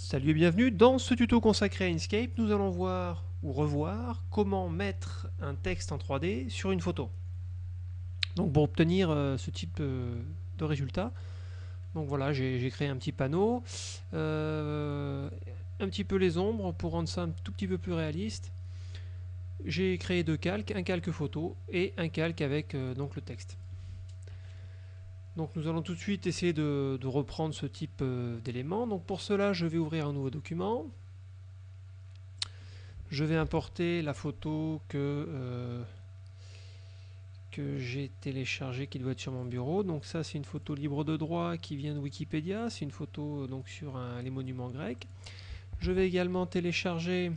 Salut et bienvenue, dans ce tuto consacré à Inkscape, nous allons voir ou revoir comment mettre un texte en 3D sur une photo. Donc pour obtenir euh, ce type euh, de résultat, donc voilà, j'ai créé un petit panneau, euh, un petit peu les ombres pour rendre ça un tout petit peu plus réaliste. J'ai créé deux calques, un calque photo et un calque avec donc le texte. Donc nous allons tout de suite essayer de, reprendre ce type euh, d'éléments. Donc pour cela, je vais ouvrir un nouveau document. Je vais importer la photo que, euh, que j'ai téléchargée qui doit être sur mon bureau. Donc ça c'est une photo libre de droit qui vient de Wikipédia. C'est une photo euh, donc sur les monuments grecs. Je vais également télécharger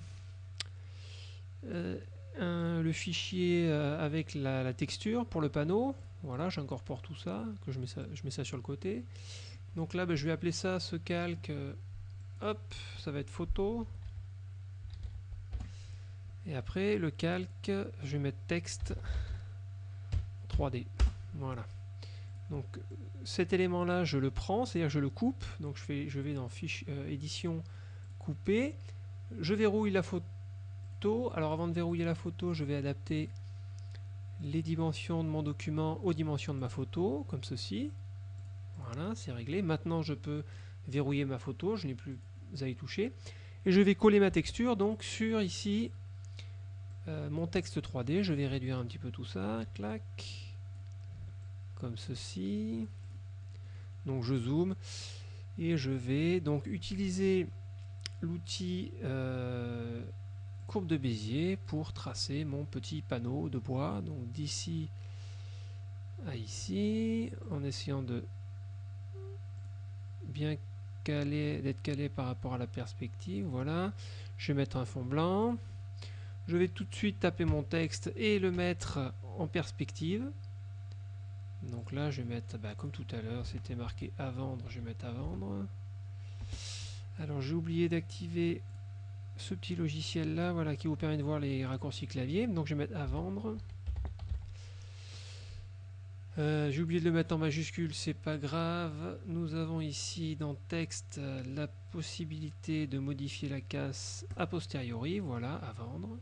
le fichier avec la texture pour le panneau. Voilà, j'incorpore tout ça, que je mets ça, je mets ça sur le côté. Donc là, ben, je vais appeler ça ce calque. Euh, hop, ça va être photo. Et après, le calque, je vais mettre texte 3D. Voilà. Donc cet élément-là, je le prends, c'est-à-dire je le coupe. Donc je, fais, je vais dans fiche euh, édition couper. Je verrouille la photo. Alors avant de verrouiller la photo, je vais adapter les dimensions de mon document aux dimensions de ma photo, comme ceci. Voilà, c'est réglé. Maintenant, je peux verrouiller ma photo, je n'ai plus à y toucher. Et je vais coller ma texture donc sur ici euh, mon texte 3D. Je vais réduire un petit peu tout ça. Clac. Comme ceci. Donc je zoome. Et je vais donc utiliser l'outil euh, courbe de Bézier pour tracer mon petit panneau de bois. Donc d'ici à ici, en essayant de bien caler, d'être calé par rapport à la perspective. Voilà, je vais mettre un fond blanc. Je vais tout de suite taper mon texte et le mettre en perspective. Donc là, je vais mettre, bah, comme tout à l'heure, c'était marqué à vendre, je vais mettre à vendre. Alors j'ai oublié d'activer ce petit logiciel là voilà, qui vous permet de voir les raccourcis clavier. Donc je vais mettre à vendre. Euh, j'ai oublié de le mettre en majuscule, c'est pas grave. Nous avons ici dans texte la possibilité de modifier la casse a posteriori, voilà, à vendre.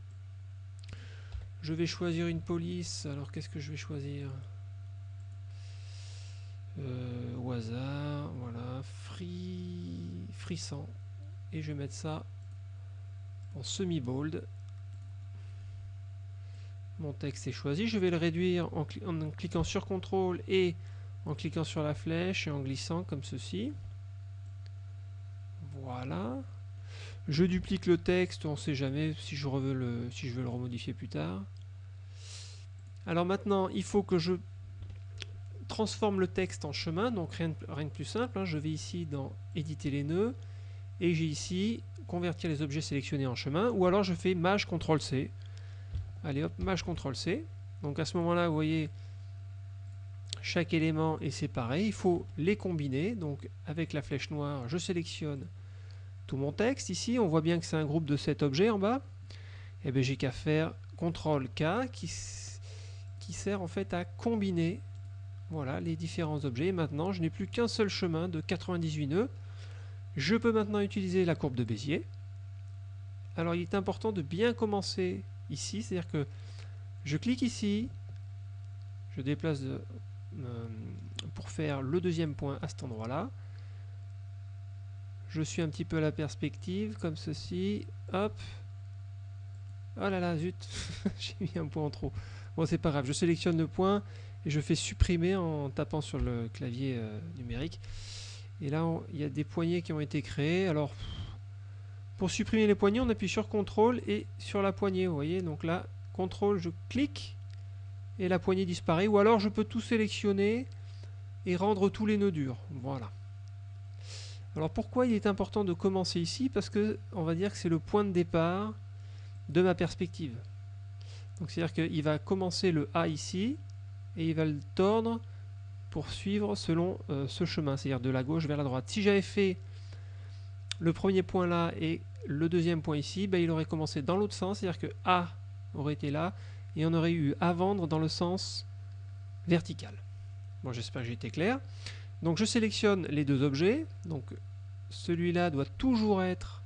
Je vais choisir une police, alors qu'est-ce que je vais choisir? Euh, Au hasard, voilà, free, frissant. Et je vais mettre ça en semi-bold. Mon texte est choisi. Je vais le réduire en, cliquant sur CTRL et en cliquant sur la flèche et en glissant comme ceci. Voilà. Je duplique le texte, on ne sait jamais si je, veux le, si je veux le remodifier plus tard. Alors maintenant, il faut que je transforme le texte en chemin, donc rien de, rien de plus simple. Hein. Je vais ici dans éditer les nœuds et j'ai ici convertir les objets sélectionnés en chemin, ou alors je fais Maj CTRL C. Allez hop, Maj CTRL C. Donc à ce moment-là, vous voyez, chaque élément est séparé. Il faut les combiner. Donc avec la flèche noire, je sélectionne tout mon texte. Ici, on voit bien que c'est un groupe de 7 objets en bas. Et eh bien j'ai qu'à faire CTRL K qui, qui sert en fait à combiner voilà, les différents objets. maintenant, je n'ai plus qu'un seul chemin de 98 nœuds. Je peux maintenant utiliser la courbe de Bézier. Alors il est important de bien commencer ici, c'est-à-dire que je clique ici, je déplace euh, pour faire le deuxième point à cet endroit-là. Je suis un petit peu à la perspective, comme ceci. Hop. Oh là là, zut, j'ai mis un point en trop. Bon, c'est pas grave, je sélectionne le point et je fais supprimer en tapant sur le clavier euh, numérique. Et là, il y a des poignées qui ont été créées. Alors, pour supprimer les poignées, on appuie sur CTRL et sur la poignée. Vous voyez, donc là, CTRL, je clique et la poignée disparaît. Ou alors, je peux tout sélectionner et rendre tous les nœuds durs. Voilà. Alors, pourquoi il est important de commencer ici? Parce que, on va dire que c'est le point de départ de ma perspective. Donc, c'est-à-dire qu'il va commencer le A ici et il va le tordre poursuivre selon euh, ce chemin, c'est-à-dire de la gauche vers la droite. Si j'avais fait le premier point là et le deuxième point ici, ben, il aurait commencé dans l'autre sens, c'est-à-dire que A aurait été là, et on aurait eu à vendre dans le sens vertical. Bon, j'espère que j'ai été clair. Donc je sélectionne les deux objets, donc celui-là doit toujours être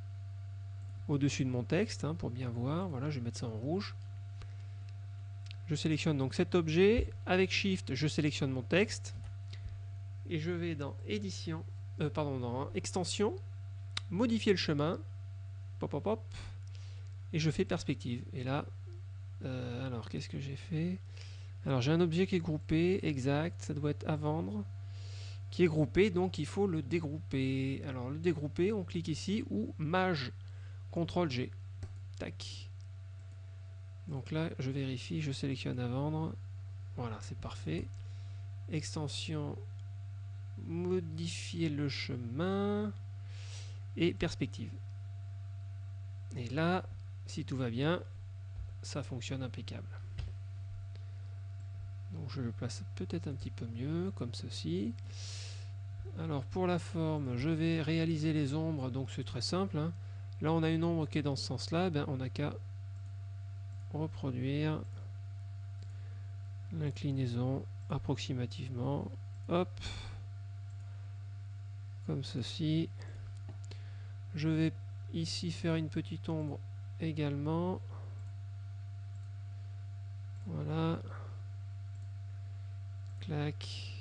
au-dessus de mon texte, hein, pour bien voir. Voilà, je vais mettre ça en rouge. Je sélectionne donc cet objet. Avec Shift, je sélectionne mon texte. Et je vais dans Édition, euh, pardon, dans Extension, modifier le chemin. Pop, pop, pop. Et je fais perspective. Et là, euh, alors qu'est-ce que j'ai fait? Alors j'ai un objet qui est groupé, exact, ça doit être à vendre qui est groupé, donc il faut le dégrouper. Alors le dégrouper, on clique ici, ou Maj, CTRL G. Tac. Donc là, je vérifie, je sélectionne à vendre. Voilà, c'est parfait. Extension, modifier le chemin et perspective. Et là, si tout va bien, ça fonctionne impeccable. Donc je le place peut-être un petit peu mieux, comme ceci. Alors pour la forme, je vais réaliser les ombres, donc c'est très simple. Hein. Là on a une ombre qui est dans ce sens-là, ben, on n'a qu'à reproduire l'inclinaison approximativement. Hop, comme ceci. Je vais ici faire une petite ombre également. Voilà. Clac.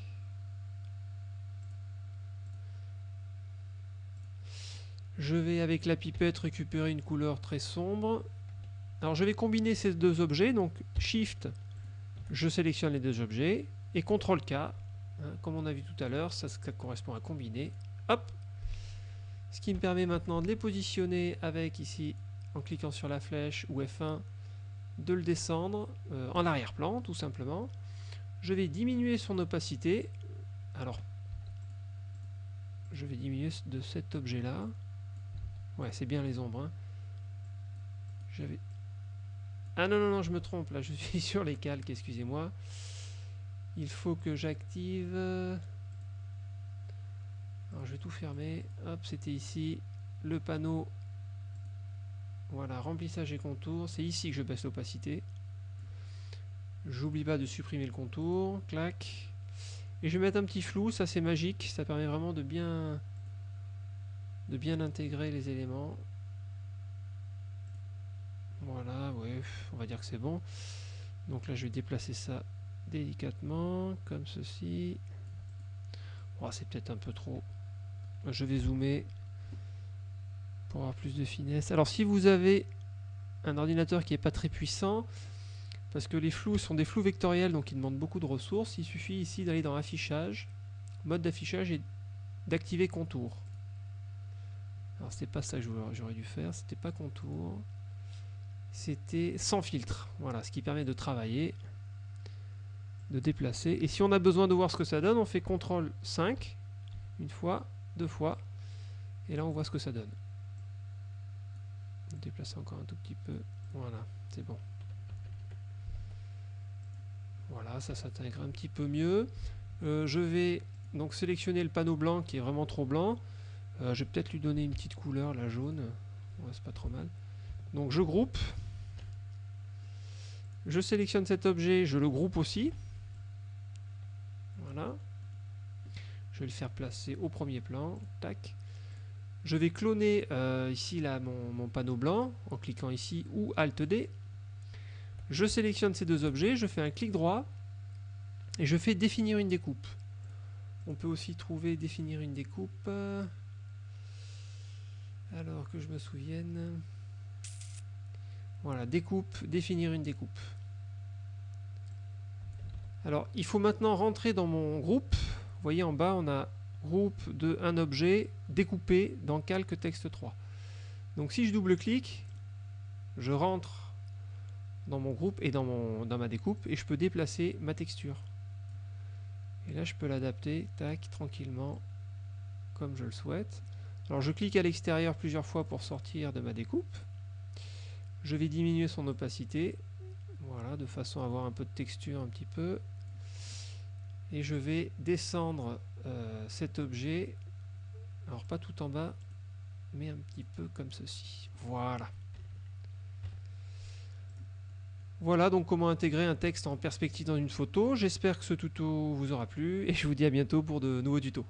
Je vais avec la pipette récupérer une couleur très sombre. Alors je vais combiner ces deux objets, donc Shift, je sélectionne les deux objets, et CTRL K, hein, comme on a vu tout à l'heure, ça, correspond à combiner. Hop Ce qui me permet maintenant de les positionner avec ici, en cliquant sur la flèche ou F1, de le descendre euh, en arrière-plan tout simplement. Je vais diminuer son opacité. Alors, je vais diminuer de cet objet-là. Ouais, c'est bien les ombres. Hein. Ah non, non, non, je me trompe. Là, je suis sur les calques, excusez-moi. Il faut que j'active... Alors, je vais tout fermer. Hop, c'était ici. Le panneau. Voilà, remplissage et contour. C'est ici que je baisse l'opacité. J'oublie pas de supprimer le contour. Clac. Et je vais mettre un petit flou. Ça, c'est magique. Ça permet vraiment de bien de bien intégrer les éléments. Voilà, ouais, on va dire que c'est bon. Donc là, je vais déplacer ça délicatement, comme ceci. Oh, c'est peut-être un peu trop. Je vais zoomer pour avoir plus de finesse. Alors, si vous avez un ordinateur qui n'est pas très puissant, parce que les flous sont des flous vectoriels, donc ils demandent beaucoup de ressources, il suffit ici d'aller dans Affichage, mode d'affichage et d'activer Contour. Alors c'était pas ça que j'aurais dû faire, c'était pas contour. C'était sans filtre. Voilà, ce qui permet de travailler, de déplacer. Et si on a besoin de voir ce que ça donne, on fait CTRL 5, une fois, deux fois, et là on voit ce que ça donne. Déplacer encore un tout petit peu. Voilà, c'est bon. Voilà, ça s'intègre un petit peu mieux. Euh, je vais donc sélectionner le panneau blanc qui est vraiment trop blanc. Euh, je vais peut-être lui donner une petite couleur, la jaune. Ouais, c'est pas trop mal. Donc je groupe. Je sélectionne cet objet, je le groupe aussi. Voilà. Je vais le faire placer au premier plan. Tac. Je vais cloner euh, ici là, mon, mon, panneau blanc en cliquant ici ou Alt D. Je sélectionne ces deux objets, je fais un clic droit et je fais définir une découpe. On peut aussi trouver définir une découpe. Alors que je me souvienne. Voilà, découpe, définir une découpe. Alors, il faut maintenant rentrer dans mon groupe. Vous voyez en bas, on a groupe de un objet découpé dans calque texte 3. Donc si je double-clique, je rentre dans mon groupe et dans, dans ma découpe et je peux déplacer ma texture. Et là, je peux l'adapter, tac, tranquillement, comme je le souhaite. Alors je clique à l'extérieur plusieurs fois pour sortir de ma découpe. Je vais diminuer son opacité, voilà, de façon à avoir un peu de texture un petit peu. Et je vais descendre euh, cet objet, alors pas tout en bas, mais un petit peu comme ceci. Voilà. Voilà donc comment intégrer un texte en perspective dans une photo. J'espère que ce tuto vous aura plu et je vous dis à bientôt pour de nouveaux tutos.